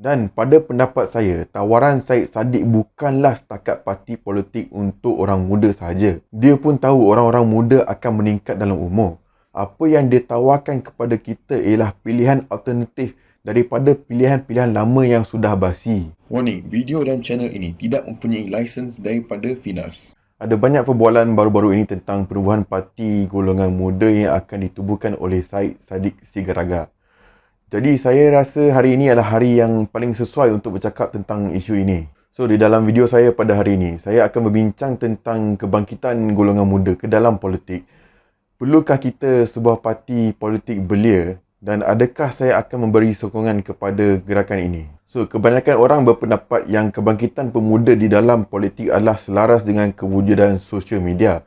Dan pada pendapat saya, tawaran Syed Saddiq bukanlah setakat parti politik untuk orang muda sahaja. Dia pun tahu orang-orang muda akan meningkat dalam umur. Apa yang dia tawarkan kepada kita ialah pilihan alternatif daripada pilihan-pilihan lama yang sudah basi. Warning, video dan channel ini tidak mempunyai lisens daripada Finas. Ada banyak perbualan baru-baru ini tentang perubahan parti golongan muda yang akan ditubuhkan oleh Syed Saddiq Sigaraga. Jadi saya rasa hari ini adalah hari yang paling sesuai untuk bercakap tentang isu ini. So di dalam video saya pada hari ini, saya akan berbincang tentang kebangkitan golongan muda ke dalam politik. Perlukah kita sebuah parti politik belia dan adakah saya akan memberi sokongan kepada gerakan ini? So, kebanyakan orang berpendapat yang kebangkitan pemuda di dalam politik adalah selaras dengan kewujudan sosial media.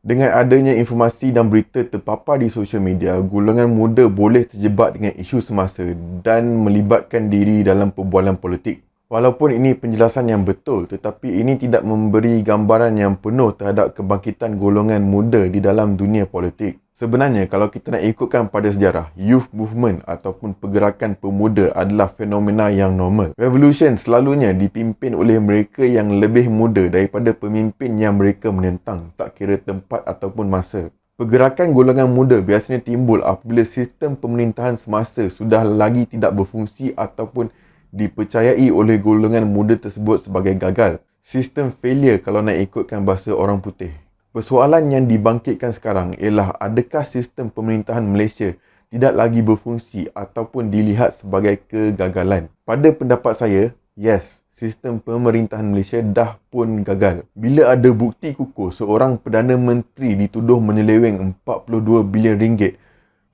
Dengan adanya informasi dan berita terpapar di sosial media, golongan muda boleh terjebak dengan isu semasa dan melibatkan diri dalam perbualan politik. Walaupun ini penjelasan yang betul, tetapi ini tidak memberi gambaran yang penuh terhadap kebangkitan golongan muda di dalam dunia politik. Sebenarnya kalau kita nak ikutkan pada sejarah, youth movement ataupun pergerakan pemuda adalah fenomena yang normal. Revolution selalunya dipimpin oleh mereka yang lebih muda daripada pemimpin yang mereka menentang, tak kira tempat ataupun masa. Pergerakan golongan muda biasanya timbul apabila sistem pemerintahan semasa sudah lagi tidak berfungsi ataupun dipercayai oleh golongan muda tersebut sebagai gagal. Sistem failure kalau nak ikutkan bahasa orang putih. Persoalan yang dibangkitkan sekarang ialah adakah sistem pemerintahan Malaysia tidak lagi berfungsi ataupun dilihat sebagai kegagalan. Pada pendapat saya, yes, sistem pemerintahan Malaysia dah pun gagal. Bila ada bukti kukuh seorang Perdana Menteri dituduh menyeleweng 42 bilion ringgit,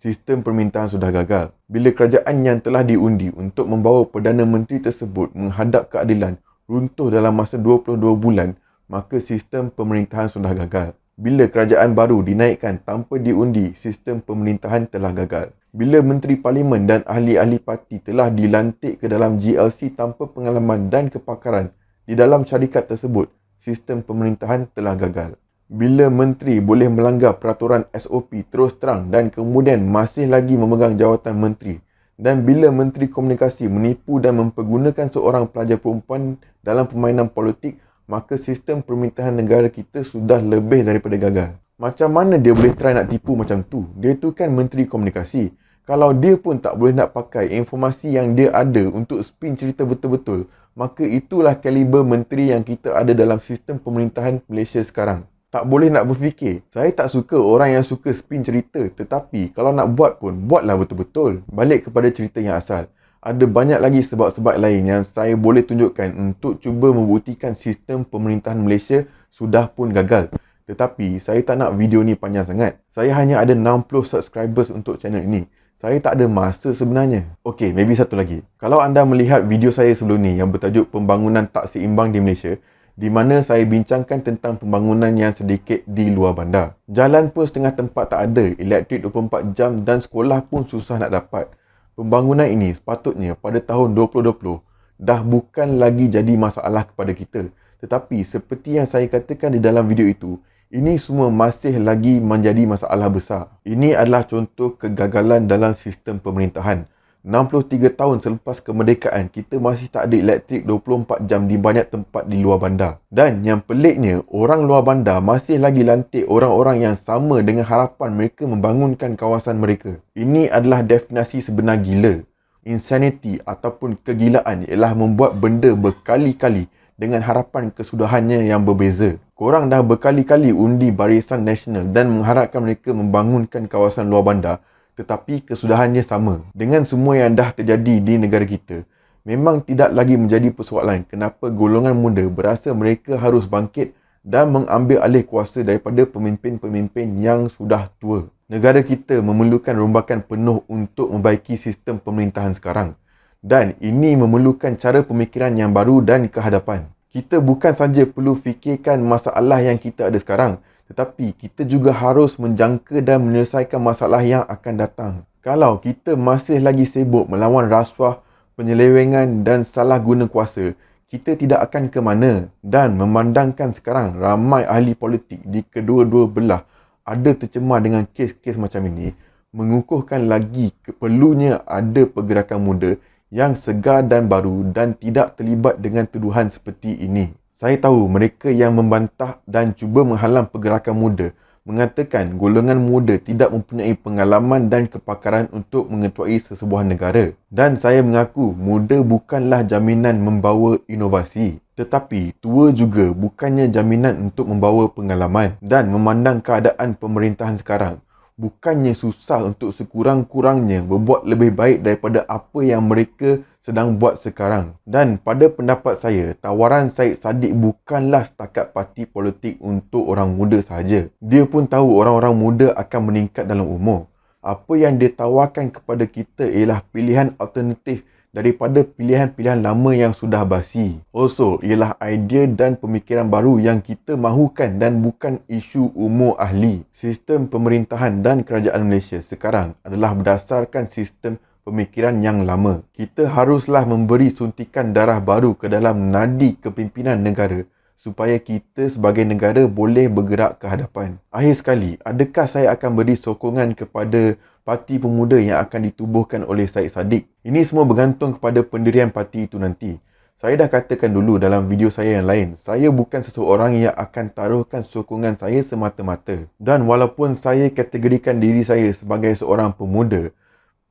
sistem pemerintahan sudah gagal. Bila kerajaan yang telah diundi untuk membawa Perdana Menteri tersebut menghadap keadilan runtuh dalam masa 22 bulan, maka sistem pemerintahan sudah gagal. Bila kerajaan baru dinaikkan tanpa diundi, sistem pemerintahan telah gagal. Bila menteri parlimen dan ahli-ahli parti telah dilantik ke dalam GLC tanpa pengalaman dan kepakaran di dalam syarikat tersebut, sistem pemerintahan telah gagal. Bila menteri boleh melanggar peraturan SOP terus terang dan kemudian masih lagi memegang jawatan menteri dan bila menteri komunikasi menipu dan mempergunakan seorang pelajar perempuan dalam permainan politik maka sistem permintaan negara kita sudah lebih daripada gagal. Macam mana dia boleh try nak tipu macam tu? Dia tu kan menteri komunikasi. Kalau dia pun tak boleh nak pakai informasi yang dia ada untuk spin cerita betul-betul, maka itulah kaliber menteri yang kita ada dalam sistem pemerintahan Malaysia sekarang. Tak boleh nak berfikir. Saya tak suka orang yang suka spin cerita. Tetapi kalau nak buat pun, buatlah betul-betul. Balik kepada cerita yang asal ada banyak lagi sebab-sebab lain yang saya boleh tunjukkan untuk cuba membuktikan sistem pemerintahan Malaysia sudah pun gagal. Tetapi saya tak nak video ni panjang sangat. Saya hanya ada 60 subscribers untuk channel ini. Saya tak ada masa sebenarnya. Okey, maybe satu lagi. Kalau anda melihat video saya sebelum ni yang bertajuk pembangunan tak seimbang di Malaysia, di mana saya bincangkan tentang pembangunan yang sedikit di luar bandar. Jalan pun setengah tempat tak ada, elektrik 24 jam dan sekolah pun susah nak dapat. Pembangunan ini sepatutnya pada tahun 2020 dah bukan lagi jadi masalah kepada kita. Tetapi seperti yang saya katakan di dalam video itu, ini semua masih lagi menjadi masalah besar. Ini adalah contoh kegagalan dalam sistem pemerintahan. 63 tahun selepas kemerdekaan, kita masih tak ada elektrik 24 jam di banyak tempat di luar bandar. Dan yang peliknya, orang luar bandar masih lagi lantik orang-orang yang sama dengan harapan mereka membangunkan kawasan mereka. Ini adalah definasi sebenar gila. Insanity ataupun kegilaan ialah membuat benda berkali-kali dengan harapan kesudahannya yang berbeza. Korang dah berkali-kali undi Barisan Nasional dan mengharapkan mereka membangunkan kawasan luar bandar tetapi kesudahannya sama. Dengan semua yang dah terjadi di negara kita, memang tidak lagi menjadi persoalan kenapa golongan muda berasa mereka harus bangkit dan mengambil alih kuasa daripada pemimpin-pemimpin yang sudah tua. Negara kita memerlukan rombakan penuh untuk membaiki sistem pemerintahan sekarang. Dan ini memerlukan cara pemikiran yang baru dan kehadapan. Kita bukan saja perlu fikirkan masalah yang kita ada sekarang, tetapi kita juga harus menjangka dan menyelesaikan masalah yang akan datang. Kalau kita masih lagi sibuk melawan rasuah, penyelewengan dan salah guna kuasa, kita tidak akan ke mana. Dan memandangkan sekarang ramai ahli politik di kedua-dua belah ada tercemar dengan kes-kes macam ini, mengukuhkan lagi perlunya ada pergerakan muda yang segar dan baru dan tidak terlibat dengan tuduhan seperti ini. Saya tahu mereka yang membantah dan cuba menghalang pergerakan muda mengatakan golongan muda tidak mempunyai pengalaman dan kepakaran untuk mengetuai sesebuah negara. Dan saya mengaku muda bukanlah jaminan membawa inovasi. Tetapi tua juga bukannya jaminan untuk membawa pengalaman dan memandang keadaan pemerintahan sekarang. Bukannya susah untuk sekurang-kurangnya berbuat lebih baik daripada apa yang mereka sedang buat sekarang. Dan pada pendapat saya, tawaran Syed Saddiq bukanlah setakat parti politik untuk orang muda sahaja. Dia pun tahu orang-orang muda akan meningkat dalam umur. Apa yang dia tawarkan kepada kita ialah pilihan alternatif daripada pilihan-pilihan lama yang sudah basi. Also, ialah idea dan pemikiran baru yang kita mahukan dan bukan isu umur ahli. Sistem pemerintahan dan kerajaan Malaysia sekarang adalah berdasarkan sistem pemikiran yang lama. Kita haruslah memberi suntikan darah baru ke dalam nadi kepimpinan negara supaya kita sebagai negara boleh bergerak ke hadapan. Akhir sekali, adakah saya akan beri sokongan kepada parti pemuda yang akan ditubuhkan oleh Syed Saddiq? Ini semua bergantung kepada pendirian parti itu nanti. Saya dah katakan dulu dalam video saya yang lain, saya bukan seseorang yang akan taruhkan sokongan saya semata-mata. Dan walaupun saya kategorikan diri saya sebagai seorang pemuda,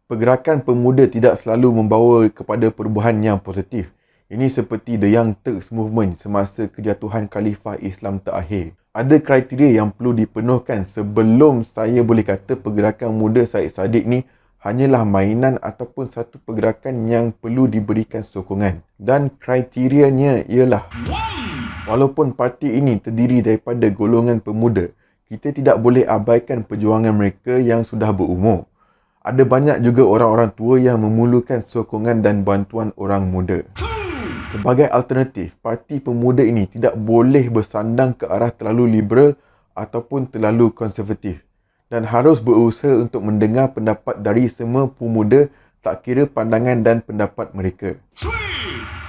pergerakan pemuda tidak selalu membawa kepada perubahan yang positif. Ini seperti The Young Turks Movement semasa kejatuhan Khalifah Islam terakhir. Ada kriteria yang perlu dipenuhkan sebelum saya boleh kata pergerakan muda Syed Saddiq ni hanyalah mainan ataupun satu pergerakan yang perlu diberikan sokongan. Dan kriterianya ialah walaupun parti ini terdiri daripada golongan pemuda, kita tidak boleh abaikan perjuangan mereka yang sudah berumur ada banyak juga orang-orang tua yang memulakan sokongan dan bantuan orang muda. Sebagai alternatif, parti pemuda ini tidak boleh bersandang ke arah terlalu liberal ataupun terlalu konservatif dan harus berusaha untuk mendengar pendapat dari semua pemuda tak kira pandangan dan pendapat mereka.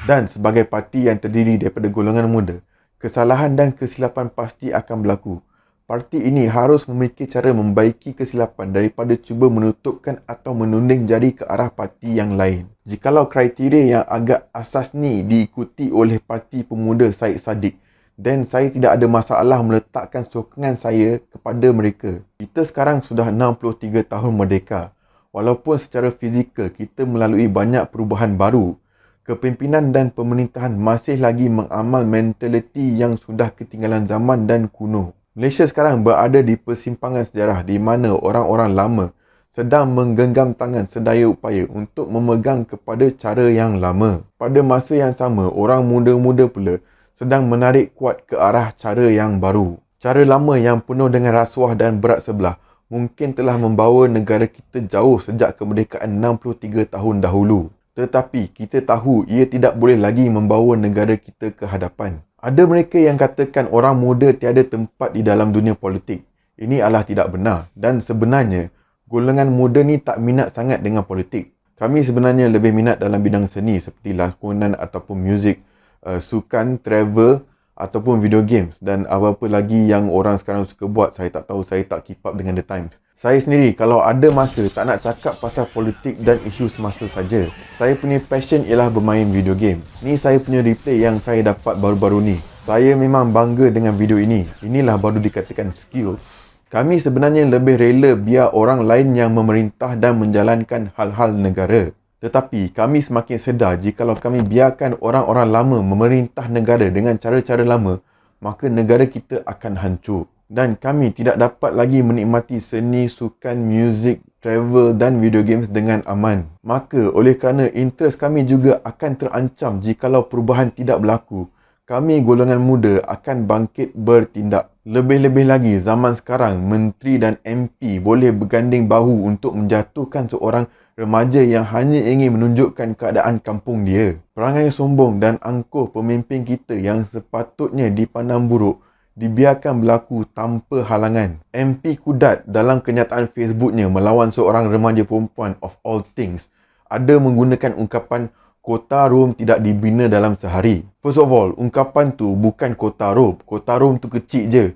Dan sebagai parti yang terdiri daripada golongan muda, kesalahan dan kesilapan pasti akan berlaku Parti ini harus memikir cara membaiki kesilapan daripada cuba menutupkan atau menunding jari ke arah parti yang lain. Jikalau kriteria yang agak asas ni diikuti oleh parti pemuda Syed Saddiq, then saya tidak ada masalah meletakkan sokongan saya kepada mereka. Kita sekarang sudah 63 tahun merdeka. Walaupun secara fizikal kita melalui banyak perubahan baru, kepimpinan dan pemerintahan masih lagi mengamal mentaliti yang sudah ketinggalan zaman dan kuno. Malaysia sekarang berada di persimpangan sejarah di mana orang-orang lama sedang menggenggam tangan sedaya upaya untuk memegang kepada cara yang lama. Pada masa yang sama, orang muda-muda pula sedang menarik kuat ke arah cara yang baru. Cara lama yang penuh dengan rasuah dan berat sebelah mungkin telah membawa negara kita jauh sejak kemerdekaan 63 tahun dahulu. Tetapi kita tahu ia tidak boleh lagi membawa negara kita ke hadapan. Ada mereka yang katakan orang muda tiada tempat di dalam dunia politik. Ini adalah tidak benar dan sebenarnya golongan muda ni tak minat sangat dengan politik. Kami sebenarnya lebih minat dalam bidang seni seperti lakonan ataupun muzik, uh, sukan, travel ataupun video games dan apa-apa lagi yang orang sekarang suka buat saya tak tahu saya tak keep up dengan the times. Saya sendiri kalau ada masa tak nak cakap pasal politik dan isu semasa saja. Saya punya passion ialah bermain video game. Ni saya punya replay yang saya dapat baru-baru ni. Saya memang bangga dengan video ini. Inilah baru dikatakan skills. Kami sebenarnya lebih rela biar orang lain yang memerintah dan menjalankan hal-hal negara. Tetapi kami semakin sedar jika kami biarkan orang-orang lama memerintah negara dengan cara-cara lama, maka negara kita akan hancur dan kami tidak dapat lagi menikmati seni, sukan, muzik, travel dan video games dengan aman. Maka oleh kerana interest kami juga akan terancam jikalau perubahan tidak berlaku, kami golongan muda akan bangkit bertindak. Lebih-lebih lagi zaman sekarang, menteri dan MP boleh berganding bahu untuk menjatuhkan seorang remaja yang hanya ingin menunjukkan keadaan kampung dia. Perangai sombong dan angkuh pemimpin kita yang sepatutnya dipandang buruk dibiarkan berlaku tanpa halangan. MP Kudat dalam kenyataan Facebooknya melawan seorang remaja perempuan of all things ada menggunakan ungkapan kota Rom tidak dibina dalam sehari. First of all, ungkapan tu bukan kota Rom. Kota Rom tu kecil je.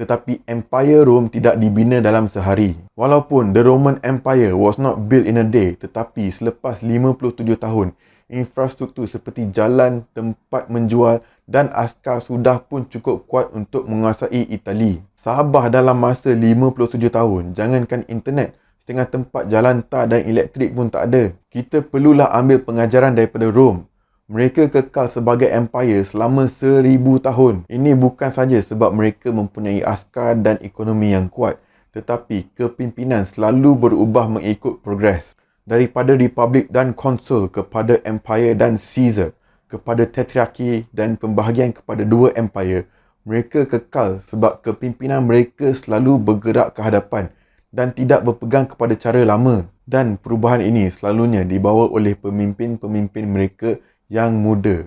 tetapi Empire Rome tidak dibina dalam sehari. Walaupun the Roman Empire was not built in a day, tetapi selepas 57 tahun, infrastruktur seperti jalan, tempat menjual dan askar sudah pun cukup kuat untuk menguasai Itali. Sabah dalam masa 57 tahun, jangankan internet, setengah tempat jalan tar dan elektrik pun tak ada. Kita perlulah ambil pengajaran daripada Rome mereka kekal sebagai empire selama seribu tahun. Ini bukan saja sebab mereka mempunyai askar dan ekonomi yang kuat, tetapi kepimpinan selalu berubah mengikut progres. Daripada republik dan konsul kepada empire dan Caesar, kepada tetrarki dan pembahagian kepada dua empire, mereka kekal sebab kepimpinan mereka selalu bergerak ke hadapan dan tidak berpegang kepada cara lama. Dan perubahan ini selalunya dibawa oleh pemimpin-pemimpin mereka yang muda.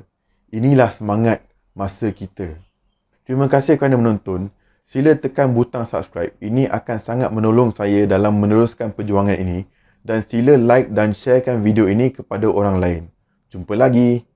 Inilah semangat masa kita. Terima kasih kerana menonton. Sila tekan butang subscribe. Ini akan sangat menolong saya dalam meneruskan perjuangan ini. Dan sila like dan sharekan video ini kepada orang lain. Jumpa lagi.